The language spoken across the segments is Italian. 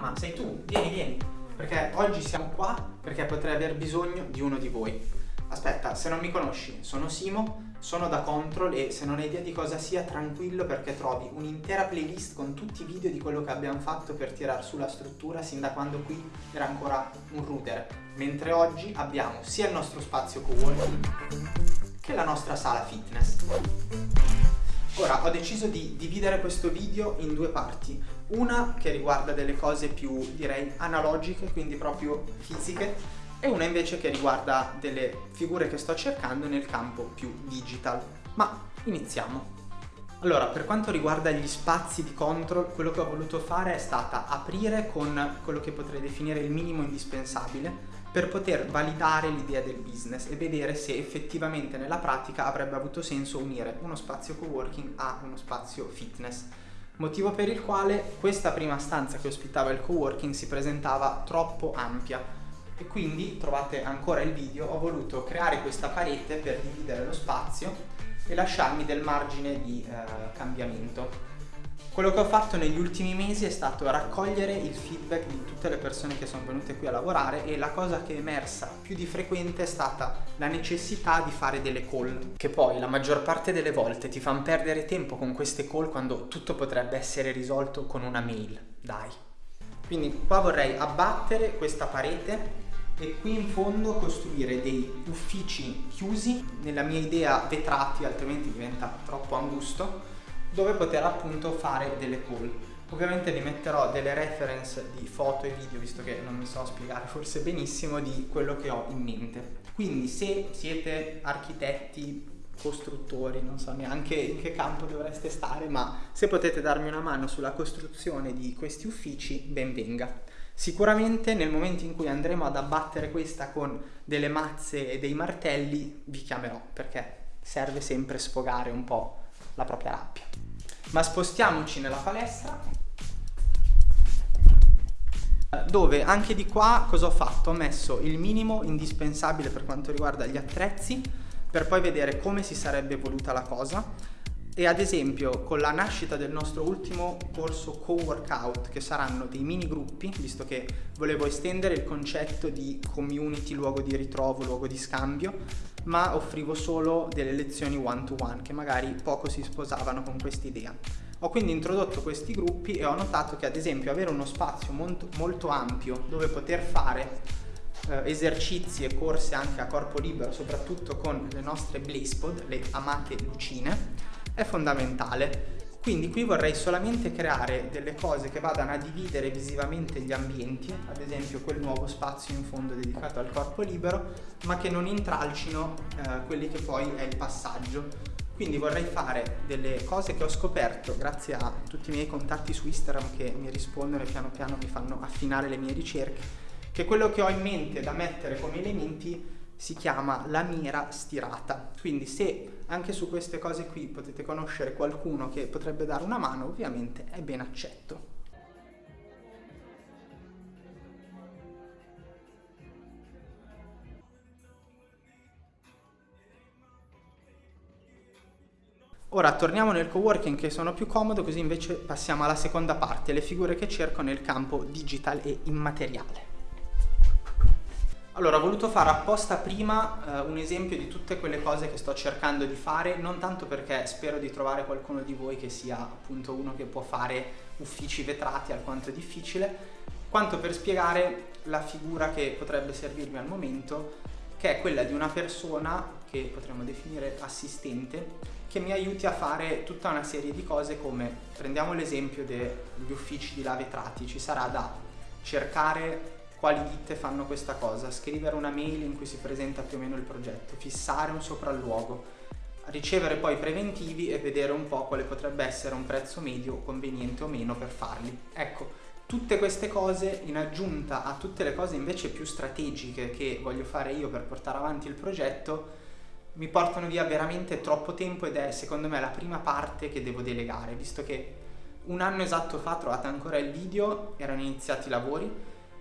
ma sei tu, vieni, vieni. Perché oggi siamo qua perché potrei aver bisogno di uno di voi. Aspetta, se non mi conosci, sono Simo, sono da Control e se non hai idea di cosa sia, tranquillo perché trovi un'intera playlist con tutti i video di quello che abbiamo fatto per tirare su la struttura sin da quando qui era ancora un router. Mentre oggi abbiamo sia il nostro spazio co-working che la nostra sala fitness. Ora ho deciso di dividere questo video in due parti, una che riguarda delle cose più direi analogiche, quindi proprio fisiche, e una invece che riguarda delle figure che sto cercando nel campo più digital. Ma iniziamo. Allora, per quanto riguarda gli spazi di control, quello che ho voluto fare è stata aprire con quello che potrei definire il minimo indispensabile per poter validare l'idea del business e vedere se effettivamente nella pratica avrebbe avuto senso unire uno spazio coworking a uno spazio fitness. Motivo per il quale questa prima stanza che ospitava il coworking si presentava troppo ampia e quindi trovate ancora il video, ho voluto creare questa parete per dividere lo spazio e lasciarmi del margine di eh, cambiamento. Quello che ho fatto negli ultimi mesi è stato raccogliere il feedback di tutte le persone che sono venute qui a lavorare e la cosa che è emersa più di frequente è stata la necessità di fare delle call, che poi la maggior parte delle volte ti fanno perdere tempo con queste call quando tutto potrebbe essere risolto con una mail, dai. Quindi qua vorrei abbattere questa parete e qui in fondo costruire dei uffici chiusi, nella mia idea vetrati, altrimenti diventa troppo angusto, dove poter appunto fare delle call. Ovviamente vi metterò delle reference di foto e video, visto che non mi so spiegare forse benissimo di quello che ho in mente. Quindi se siete architetti, costruttori, non so neanche in che campo dovreste stare, ma se potete darmi una mano sulla costruzione di questi uffici, ben venga. Sicuramente nel momento in cui andremo ad abbattere questa con delle mazze e dei martelli, vi chiamerò, perché serve sempre sfogare un po' la propria rabbia. Ma spostiamoci nella palestra dove anche di qua cosa ho fatto? Ho messo il minimo indispensabile per quanto riguarda gli attrezzi per poi vedere come si sarebbe evoluta la cosa e ad esempio con la nascita del nostro ultimo corso co-workout che saranno dei mini gruppi visto che volevo estendere il concetto di community, luogo di ritrovo, luogo di scambio ma offrivo solo delle lezioni one to one che magari poco si sposavano con quest'idea. Ho quindi introdotto questi gruppi e ho notato che ad esempio avere uno spazio molto, molto ampio dove poter fare eh, esercizi e corse anche a corpo libero, soprattutto con le nostre Blazepod, le amate lucine, è fondamentale. Quindi qui vorrei solamente creare delle cose che vadano a dividere visivamente gli ambienti, ad esempio quel nuovo spazio in fondo dedicato al corpo libero, ma che non intralcino eh, quelli che poi è il passaggio. Quindi vorrei fare delle cose che ho scoperto grazie a tutti i miei contatti su Instagram che mi rispondono e piano piano mi fanno affinare le mie ricerche, che quello che ho in mente da mettere come elementi si chiama la mira stirata. Quindi se anche su queste cose qui potete conoscere qualcuno che potrebbe dare una mano, ovviamente è ben accetto. Ora torniamo nel coworking che sono più comodo così invece passiamo alla seconda parte, le figure che cerco nel campo digital e immateriale. Allora, ho voluto fare apposta prima eh, un esempio di tutte quelle cose che sto cercando di fare, non tanto perché spero di trovare qualcuno di voi che sia appunto uno che può fare uffici vetrati alquanto difficile, quanto per spiegare la figura che potrebbe servirmi al momento, che è quella di una persona che potremmo definire assistente, che mi aiuti a fare tutta una serie di cose come, prendiamo l'esempio degli uffici di là vetrati, ci sarà da cercare quali ditte fanno questa cosa, scrivere una mail in cui si presenta più o meno il progetto, fissare un sopralluogo, ricevere poi preventivi e vedere un po' quale potrebbe essere un prezzo medio conveniente o meno per farli. Ecco, tutte queste cose in aggiunta a tutte le cose invece più strategiche che voglio fare io per portare avanti il progetto mi portano via veramente troppo tempo ed è secondo me la prima parte che devo delegare, visto che un anno esatto fa trovate ancora il video, erano iniziati i lavori,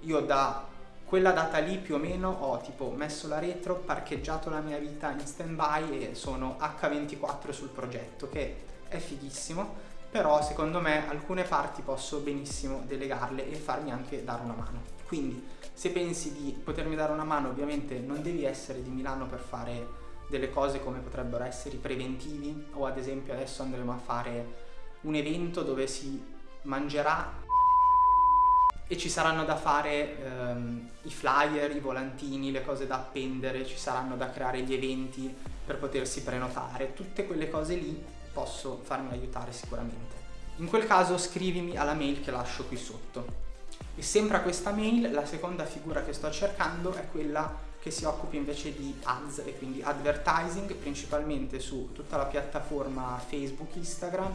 io da quella data lì più o meno ho tipo messo la retro, parcheggiato la mia vita in stand by e sono H24 sul progetto che è fighissimo però secondo me alcune parti posso benissimo delegarle e farmi anche dare una mano. Quindi se pensi di potermi dare una mano ovviamente non devi essere di Milano per fare delle cose come potrebbero essere i preventivi o ad esempio adesso andremo a fare un evento dove si mangerà e ci saranno da fare ehm, i flyer, i volantini, le cose da appendere, ci saranno da creare gli eventi per potersi prenotare, tutte quelle cose lì posso farmi aiutare sicuramente. In quel caso scrivimi alla mail che lascio qui sotto. E sempre a questa mail la seconda figura che sto cercando è quella che si occupi invece di ads e quindi advertising principalmente su tutta la piattaforma Facebook, Instagram,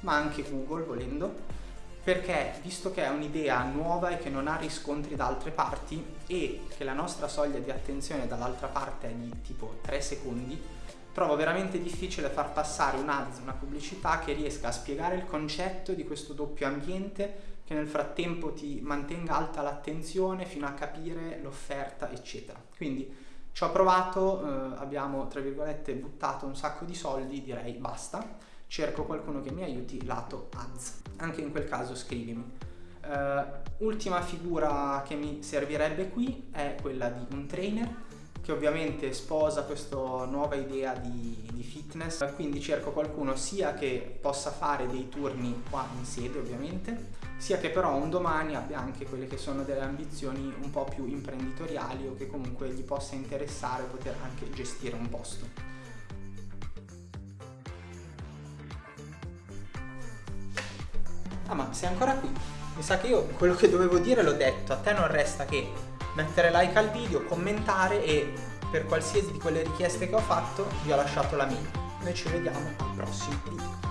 ma anche Google volendo perché visto che è un'idea nuova e che non ha riscontri da altre parti e che la nostra soglia di attenzione dall'altra parte è di tipo 3 secondi, trovo veramente difficile far passare un ads, una pubblicità che riesca a spiegare il concetto di questo doppio ambiente che nel frattempo ti mantenga alta l'attenzione fino a capire l'offerta eccetera. Quindi ci ho provato, eh, abbiamo tra virgolette buttato un sacco di soldi, direi basta cerco qualcuno che mi aiuti lato ads. Anche in quel caso scrivimi. Uh, ultima figura che mi servirebbe qui è quella di un trainer che ovviamente sposa questa nuova idea di, di, fitness, quindi cerco qualcuno sia che possa fare dei turni qua in sede ovviamente, sia che però un domani abbia anche quelle che sono delle ambizioni un po' più imprenditoriali o che comunque gli possa interessare poter anche gestire un posto. Ah ma sei ancora qui? Mi sa che io quello che dovevo dire l'ho detto, a te non resta che mettere like al video, commentare e per qualsiasi di quelle richieste che ho fatto vi ho lasciato la mail. Noi ci vediamo al prossimo video.